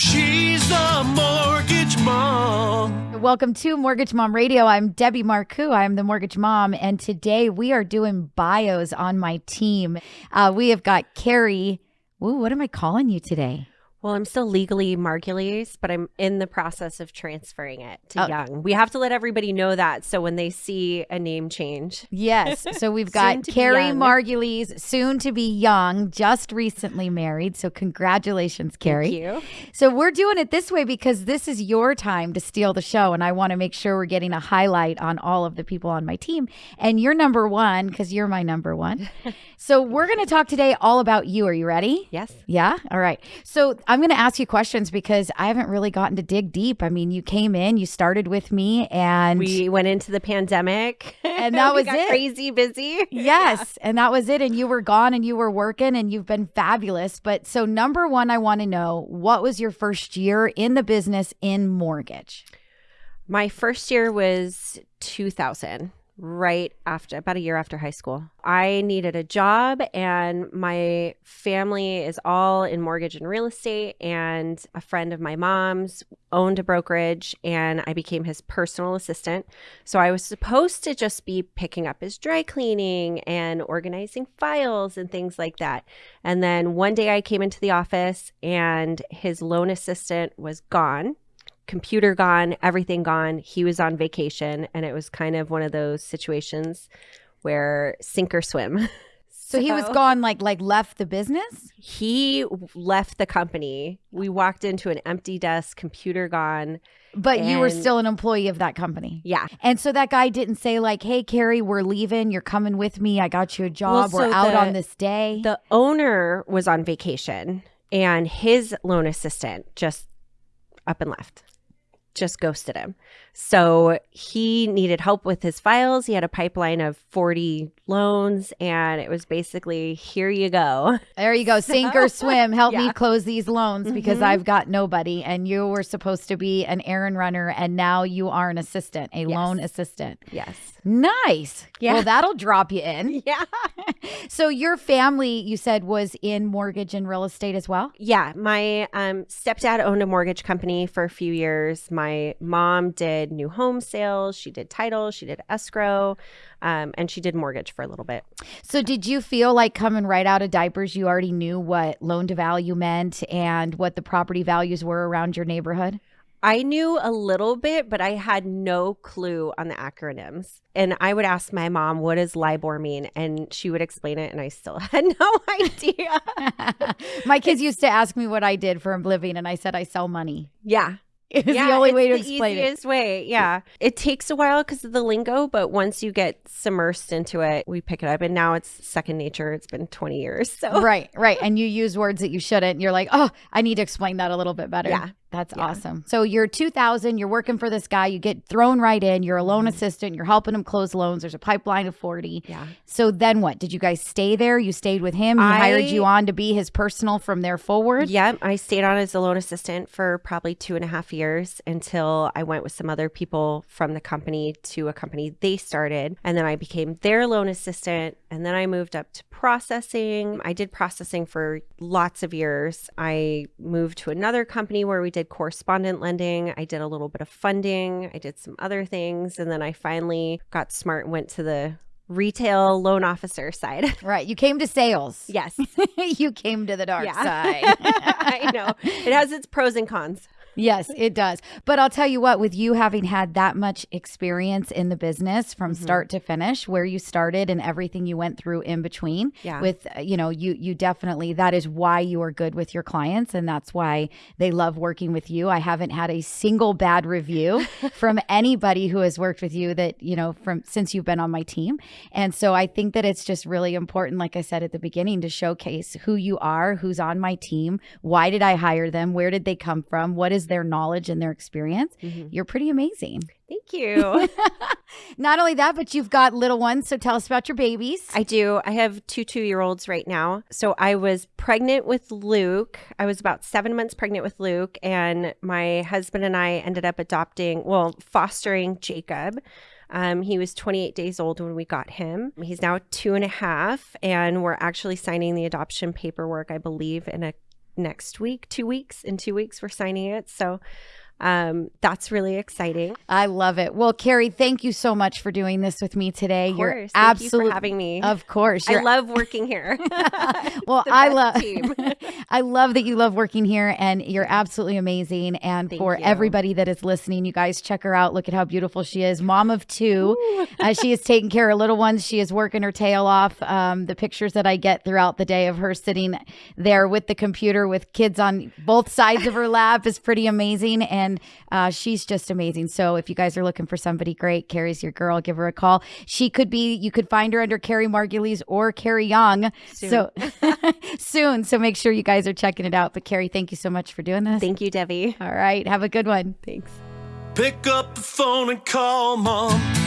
She's the mortgage mom. Welcome to Mortgage Mom Radio. I'm Debbie Marcoux. I'm the mortgage mom, and today we are doing bios on my team. Uh, we have got Carrie. Ooh, what am I calling you today? Well, I'm still legally Margulies, but I'm in the process of transferring it to Oh. Young. We have to let everybody know that so when they see a name change. Yes. So we've got Carrie. Margulies, soon to be young, just recently married. So congratulations, Carrie. Thank you. So we're doing it this way because this is your time to steal the show, and I want to make sure we're getting a highlight on all of the people on my team. And you're number one because you're my number one. so we're going to talk today all about you. Are you ready? Yes. Yeah. All right. So I'm going to ask you questions because I haven't really gotten to dig deep. I mean, you came in, you started with me, and We went into the pandemic And that was got it. Crazy busy. Yes, and that was it. And you were gone and you were working and you've been fabulous. But so, number one, I want to know what was your first year in the business in mortgage? My first year was 2000, right after, about a year after high school. I needed a job, and my family is all in mortgage and real estate. And a friend of my mom's owned a brokerage, and I became his personal assistant. So I was supposed to just be picking up his dry cleaning and organizing files and things like that. And then one day I came into the office, and his loan assistant was gone computer gone, everything gone. He was on vacation, and it was kind of one of those situations where sink or swim. So, he was gone, like like left the business. He left the company. We walked into an empty desk, computer gone. But you were still an employee of that company. Yeah. And so that guy didn't say like, "Hey, Carrie, we're leaving. You're coming with me. I got you a job. Well, we're out the- on this day." The owner was on vacation, and his loan assistant just up and left, just ghosted him. So he needed help with his files. He had a pipeline of 40 loans, and it was basically, here you go. there you go, sink or swim. Help me close these loans because Mhm. I've got nobody. And you were supposed to be an errand runner, and now you are an assistant, a Yes. loan assistant. Yes. Nice. Yeah. Well, that'll drop you in. Yeah. So your family, you said, was in mortgage and real estate as well. Yeah. My um, stepdad owned a mortgage company for a few years. My mom did new home sales. She did title. She did escrow. Um, and she did mortgage for a little bit. So did you feel like coming right out of diapers, you already knew what loan to value meant and what the property values were around your neighborhood? I knew a little bit, but I had no clue on the acronyms. And I would ask my mom, what does LIBOR mean? And she would explain it, and I still had no idea. My kids used to ask me what I did for a living, and I said I sell money. yeah. It was yeah, the only way to the explain it. easiest way. Yeah. It takes a while because of the lingo, but once you get submersed into it, we pick it up. And now it's second nature. It's been 20 years. So, Right, right. And you use words that you shouldn't. You're like, oh, I need to explain that a little bit better. Yeah. That's Yeah. awesome. So you're 2000, you're working for this guy, you get thrown right in, you're a loan Mm-hmm. assistant, you're helping him close loans. There's a pipeline of 40. yeah. So then what? Did you guys stay there? You stayed with him? He hired you on to be his personal from there forward? Yep. I stayed on as a loan assistant for probably two and a half years until I went with some other people from the company to a company they started. And then I became their loan assistant. And then I moved up to processing. I did processing for lots of years. I moved to another company where we did correspondent lending. I did a little bit of funding. I did some other things. And then I finally got smart and went to the retail loan officer side. Right. You came to sales. yes. you came to the dark Yeah. side. I know. It has its pros and cons. Yes, it does. But I'll tell you what, with you having had that much experience in the business from Mm-hmm. start to finish, where you started and everything you went through in between, Yeah. with uh, you know, you you definitely that is why you are good with your clients and that's why they love working with you. I haven't had a single bad review from anybody who has worked with you that, you know, from since you've been on my team. And so I think that it's just really important like I said at the beginning to showcase who you are, who's on my team, why did I hire them, where did they come from, what is their knowledge and their experience. You're pretty amazing. Thank you. Not only that, but you've got little ones. So tell us about your babies. I do. I have two two year olds right now. So I was pregnant with Luke. I was about seven months pregnant with Luke, and my husband and I ended up adopting, well, fostering Jacob. Um, he was 28 days old when we got him. He's now two and a half, and we're actually signing the adoption paperwork, I believe, in a next week, two weeks. In two weeks, we're signing it. So um, that's really exciting. I love it. Well, Carrie, thank you so much for doing this with me today. Of You're course. Thank you absolutely having me. Of course. I love working here. well, I love. I love that you love working here and you're absolutely amazing. And Thank for you. everybody that is listening, you guys check her out. Look at how beautiful she is. Mom of two. uh, she is taking care of little ones. She is working her tail off. Um, the pictures that I get throughout the day of her sitting there with the computer with kids on both sides of her lap is pretty amazing. And uh, she's just amazing. So if you guys are looking for somebody great, Carrie's your girl. Give her a call. She could be, you could find her under Carrie Margulies or Carrie Young. So soon. So make sure you guys are checking it out. But Carrie, thank you so much for doing this. Thank you, Debbie. All right. Have a good one. Thanks. Pick up the phone and call mom.